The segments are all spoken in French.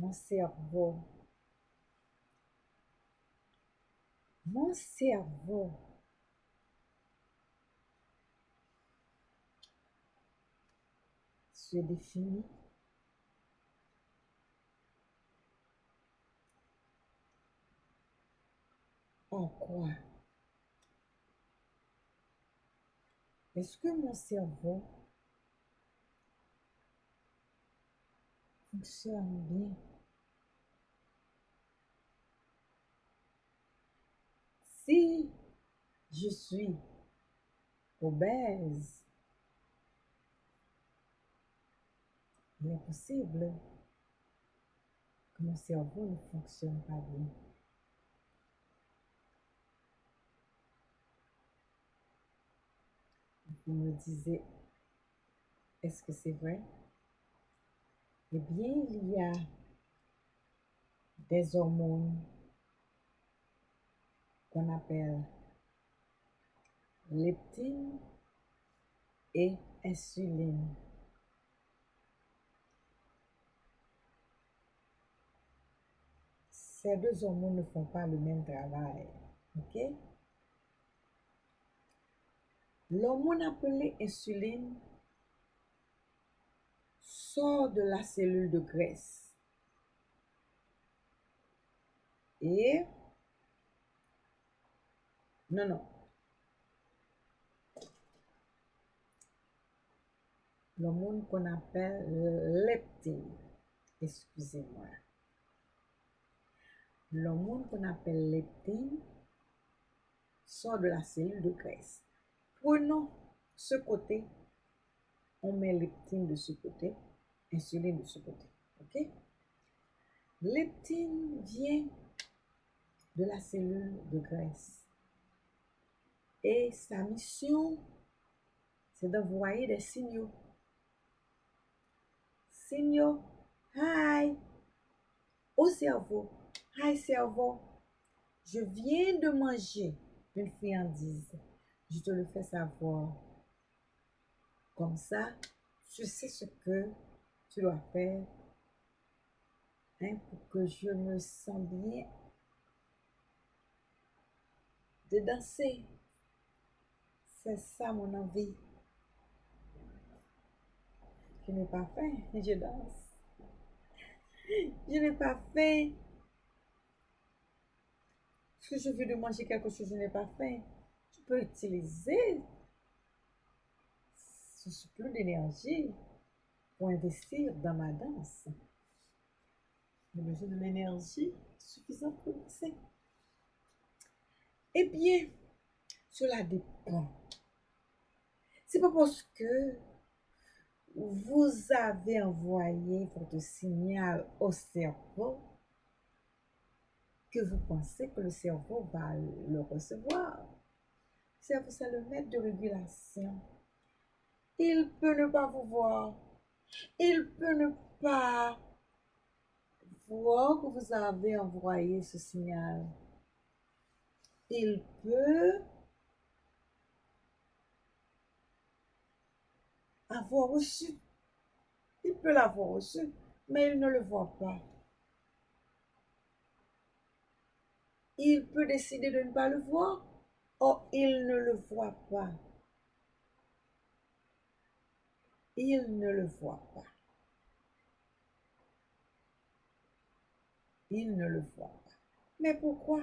mon cerveau, mon cerveau. Se définit. En quoi? Est-ce que mon cerveau fonctionne bien? Si je suis obèse, il est possible que mon cerveau ne fonctionne pas bien. Vous me disiez, est-ce que c'est vrai? Eh bien, il y a des hormones qu'on appelle leptine et insuline. Ces deux hormones ne font pas le même travail. OK? L'hormone appelée insuline sort de la cellule de graisse. Et non, non. L'hormone qu'on appelle leptine. Excusez-moi. L'hormone qu'on appelle leptine sort de la cellule de graisse. Prenons ce côté, on met leptine de ce côté, insuline de ce côté. OK? Leptine vient de la cellule de graisse. Et sa mission, c'est d'envoyer des signaux. Signaux, hi, au cerveau. Hi cerveau, je viens de manger une friandise. Je te le fais savoir. Comme ça, tu sais ce que tu dois faire hein, pour que je me sente bien de danser. C'est ça mon envie. Je n'ai pas faim, je danse. Je n'ai pas faim. Que je veux de manger quelque chose, je n'ai pas faim utiliser ce surplus d'énergie pour investir dans ma danse. J'ai besoin de l'énergie suffisante pour danser. Eh bien, cela dépend. C'est pas parce que vous avez envoyé votre signal au cerveau que vous pensez que le cerveau va le recevoir c'est le maître de régulation. Il peut ne pas vous voir. Il peut ne pas voir que vous avez envoyé ce signal. Il peut avoir reçu. Il peut l'avoir reçu, mais il ne le voit pas. Il peut décider de ne pas le voir Oh, il ne le voit pas. Il ne le voit pas. Il ne le voit pas. Mais pourquoi?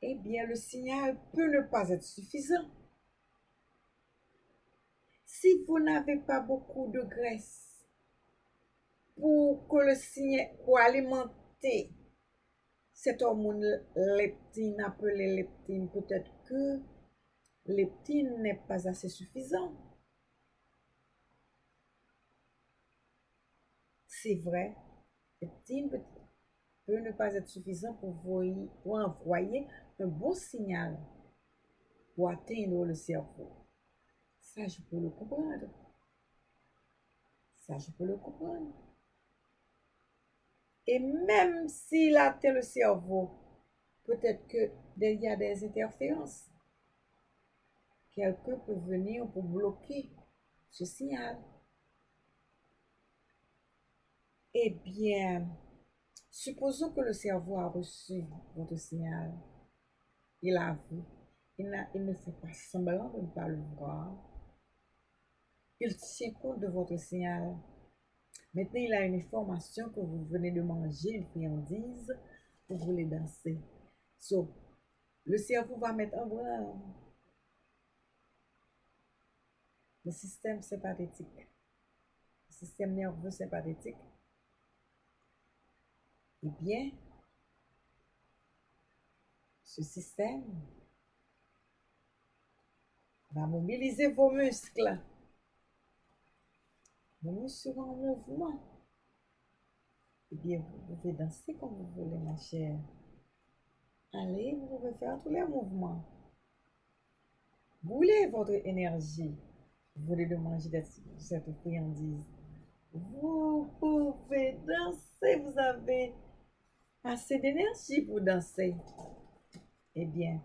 Eh bien, le signal peut ne pas être suffisant. Si vous n'avez pas beaucoup de graisse pour que le signal, pour alimenter cette hormone leptine, appelée leptine, peut-être que leptine n'est pas assez suffisant. C'est vrai, leptine peut, ne pas être suffisant pour, pour envoyer un bon signal pour atteindre le cerveau. Ça, je peux le comprendre. Ça, je peux le comprendre. Et même s'il atteint le cerveau, peut-être qu'il y a des interférences. Quelqu'un peut venir pour bloquer ce signal. Eh bien, supposons que le cerveau a reçu votre signal. Il a vu. Il, il ne fait pas semblant de ne pas le voir. Il tient compte de votre signal. Maintenant, il a une information que vous venez de manger, une friandise, vous voulez danser. So, le cerveau va mettre en branle le système sympathétique, le système nerveux sympathétique. Eh bien, ce système va mobiliser vos muscles. Muscles seront en mouvement. Eh bien, vous pouvez danser comme vous voulez, ma chère. Allez, vous pouvez faire tous les mouvements. Boulez votre énergie. Vous voulez de manger cette friandise. Vous pouvez danser. Vous avez assez d'énergie pour danser. Eh bien,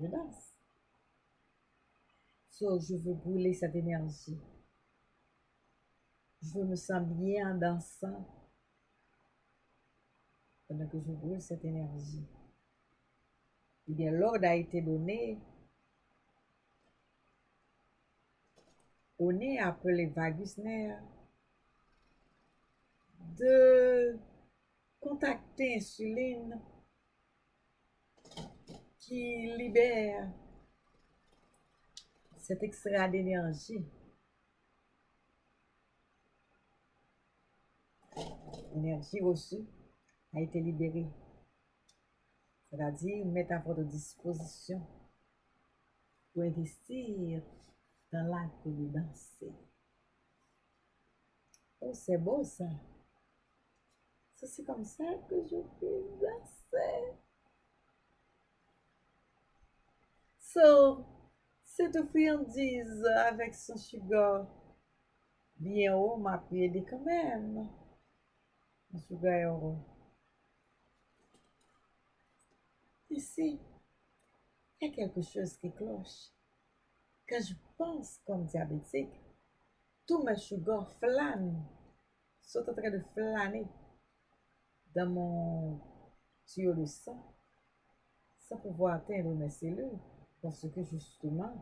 je danse. So, je veux brûler cette énergie. Je me sens bien en dansant pendant que je brûle cette énergie. Eh bien, l'ordre a été donné. On est appelé vagus nerf de contacter insuline qui libère cet extrait d'énergie L'énergie reçue a été libérée. C'est-à-dire mettre à votre disposition pour investir dans de danser. Oh, c'est beau ça. C'est comme ça que je peux danser. So, cette friandise avec son sugar bien haut m'a aidé quand même. Sugar est heureux. Ici, il y a quelque chose qui cloche. Quand je pense comme diabétique, tous mes sugars flânent, sont en train de flâner dans mon tuyau de sang sans pouvoir atteindre mes cellules parce que justement,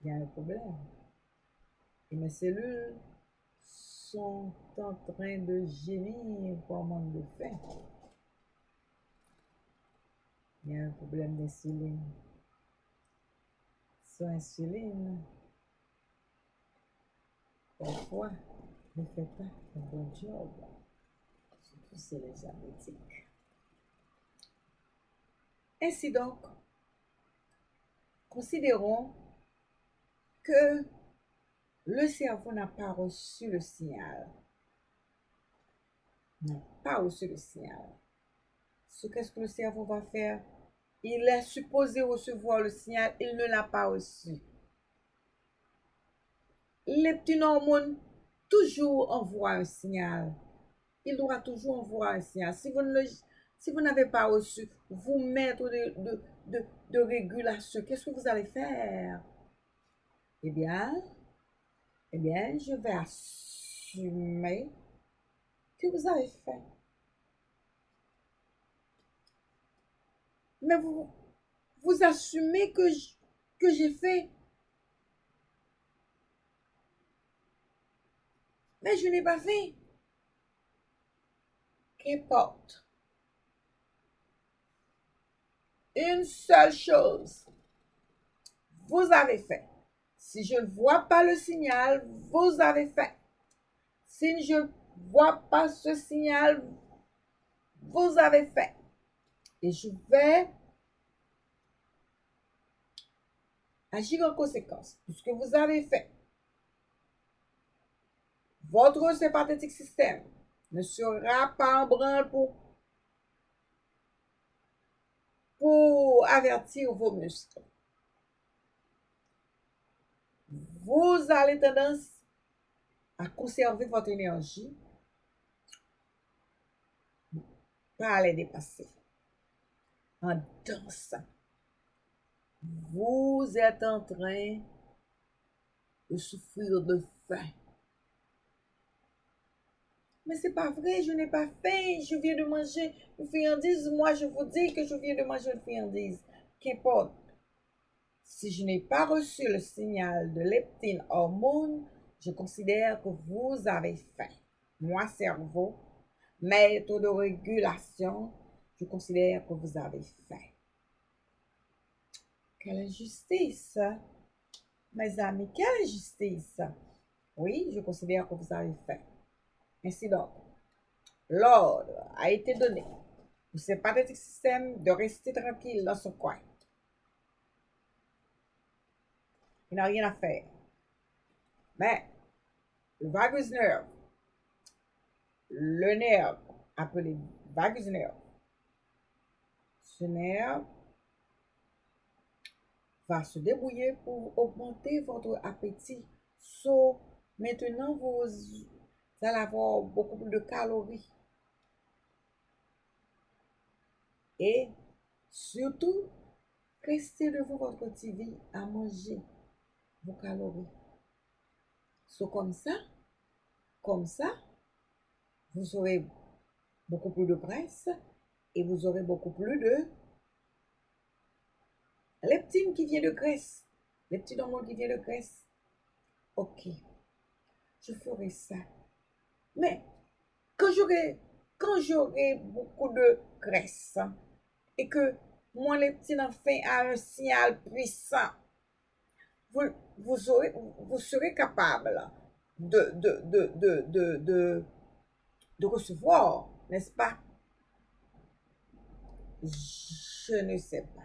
il y a un problème. Et mes cellules sont en train de gémir pour manque de faim. Il y a un problème d'insuline. Son insuline, parfois, ne fait pas un bon job. Surtout c'est les diabétiques. Ainsi donc, considérons que le cerveau n'a pas reçu le signal. N'a pas reçu le signal. Ce qu'est-ce que le cerveau va faire? Il est supposé recevoir le signal, il ne l'a pas reçu. Les petits hormones toujours envoient un signal. Il doit toujours envoyer un signal. Si vous n'avez pas reçu vous mettre de, de, de régulation, qu'est-ce que vous allez faire? Eh bien, eh bien, je vais assumer que vous avez fait. Mais vous, vous assumez que que j'ai fait. Mais je n'ai pas fait. Qu'importe. Une seule chose. Vous avez fait. Si je ne vois pas le signal, vous avez fait. Si je ne vois pas ce signal, vous avez fait. Et je vais agir en conséquence de ce que vous avez fait. Votre sympathétique système ne sera pas en branle pour, pour avertir vos muscles. Vous avez tendance à conserver votre énergie, pas à les dépasser. En dansant, vous êtes en train de souffrir de faim. Mais c'est pas vrai, je n'ai pas faim, je viens de manger une friandise. Moi, je vous dis que je viens de manger une friandise. Qu'importe. Si je n'ai pas reçu le signal de leptine hormone, je considère que vous avez faim. Moi, cerveau, maître de régulation, je considère que vous avez faim. Quelle injustice! Mes amis, quelle injustice! Oui, je considère que vous avez faim. Ainsi donc, l'ordre a été donné pour ce pathétique système de rester tranquille dans son coin. Il n'a rien à faire. Mais le vagus nerve, le nerf appelé vagus nerve, ce nerf va se débrouiller pour augmenter votre appétit. So, maintenant, vous allez avoir beaucoup plus de calories. Et surtout, restez devant votre TV à manger vos calories. So, comme ça, comme ça, vous aurez beaucoup plus de graisse et vous aurez beaucoup plus de leptine qui vient de graisse. Leptine hormone qui vient de graisse. Ok, je ferai ça. Mais quand j'aurai quand j'aurai beaucoup de graisse et que mon leptine enfin a un signal puissant, vous, vous, aurez, vous serez capable de, de, de, de, de, recevoir, n'est-ce pas? Je ne sais pas.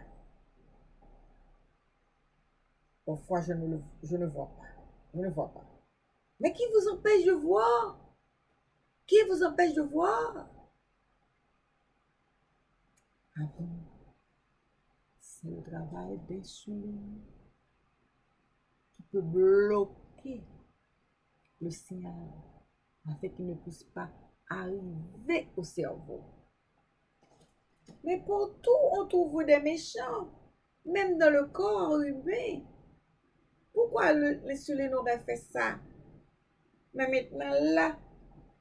Parfois, je ne, le, je ne vois pas. Je ne vois pas. Mais qui vous empêche de voir? Qui vous empêche de voir? Ah bon? C'est le travail des peut bloquer le signal afin qu'il ne puisse pas arriver au cerveau. Mais pour tout, on trouve des méchants, même dans le corps humain. Pourquoi l'insuline aurait fait ça? Mais maintenant, là,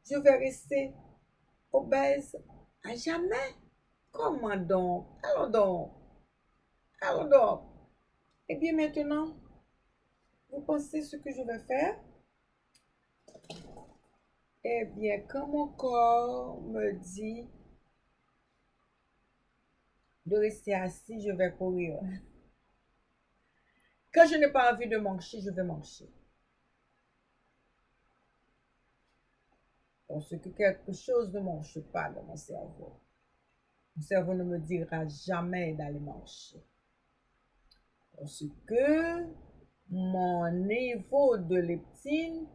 je vais rester obèse à jamais. Comment donc? Allons donc. Allons donc. Et bien maintenant, vous pensez ce que je vais faire? Eh bien, quand mon corps me dit de rester assis, je vais courir. Quand je n'ai pas envie de manger, je vais manger. Parce que quelque chose ne mange pas dans mon cerveau. Mon cerveau ne me dira jamais d'aller manger. Parce que mon niveau de leptine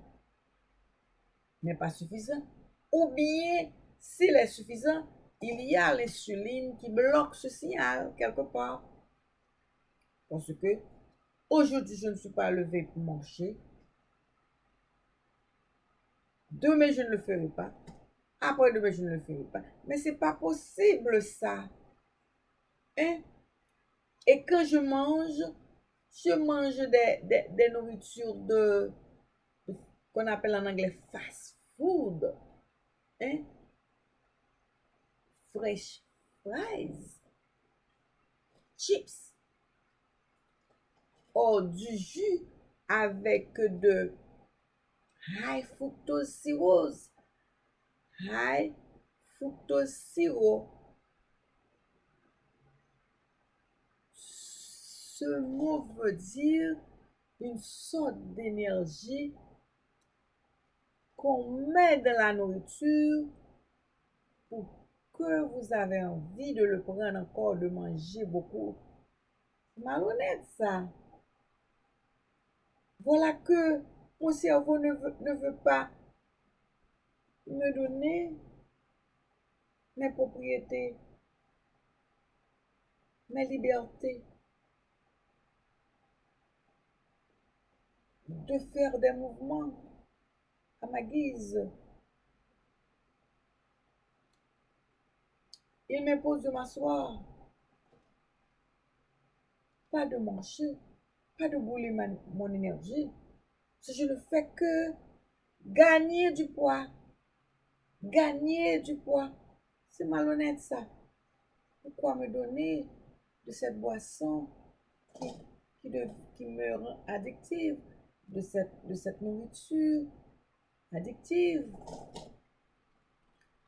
n'est pas suffisant. Ou bien, s'il est suffisant, il y a l'insuline qui bloque ce signal quelque part. Parce que aujourd'hui, je ne suis pas levé pour manger. Demain, je ne le ferai pas. Après demain, je ne le ferai pas. Mais c'est pas possible ça. Hein? Et quand je mange, je mange des, nourritures de, qu'on appelle en anglais fast food. Hein? Fresh fries. Chips. Ou du jus avec de high fructose cirrhose. High fructose sirop. Ce mot veut dire une sorte d'énergie qu'on met dans la nourriture pour que vous avez envie de le prendre encore, de manger beaucoup. Malhonnête ça. Voilà que mon cerveau ne veut, ne veut pas me donner mes propriétés, mes libertés, de faire des mouvements à ma guise. Il m'impose de m'asseoir, pas de manger, pas de bouler mon énergie. Je ne fais que gagner du poids. gagner du poids. C'est malhonnête ça. Pourquoi me donner de cette boisson qui, qui, qui me rend addictive, de cette, de cette nourriture addictive.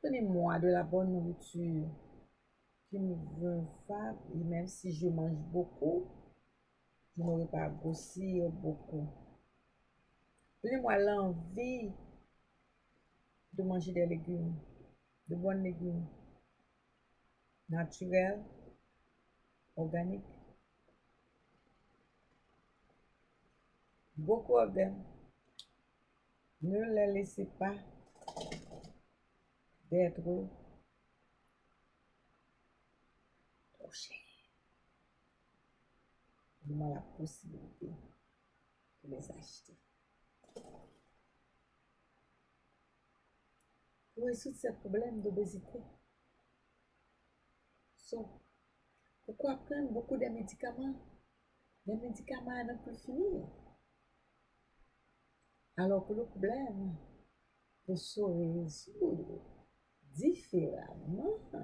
Donnez-moi de la bonne nourriture qui me veut faire, et même si je mange beaucoup, je n'aurai pas grossir beaucoup. Donnez-moi l'envie de manger des légumes, de bonnes légumes, naturels, organiques. Beaucoup them. Ne les laissez pas d'être trop cher. Donnez-moi la possibilité de les acheter. pour résoudre ce problème d'obésité. Pourquoi prendre beaucoup de médicaments? Les médicaments n'ont plus fini. Alors que le problème, o sorriso diferente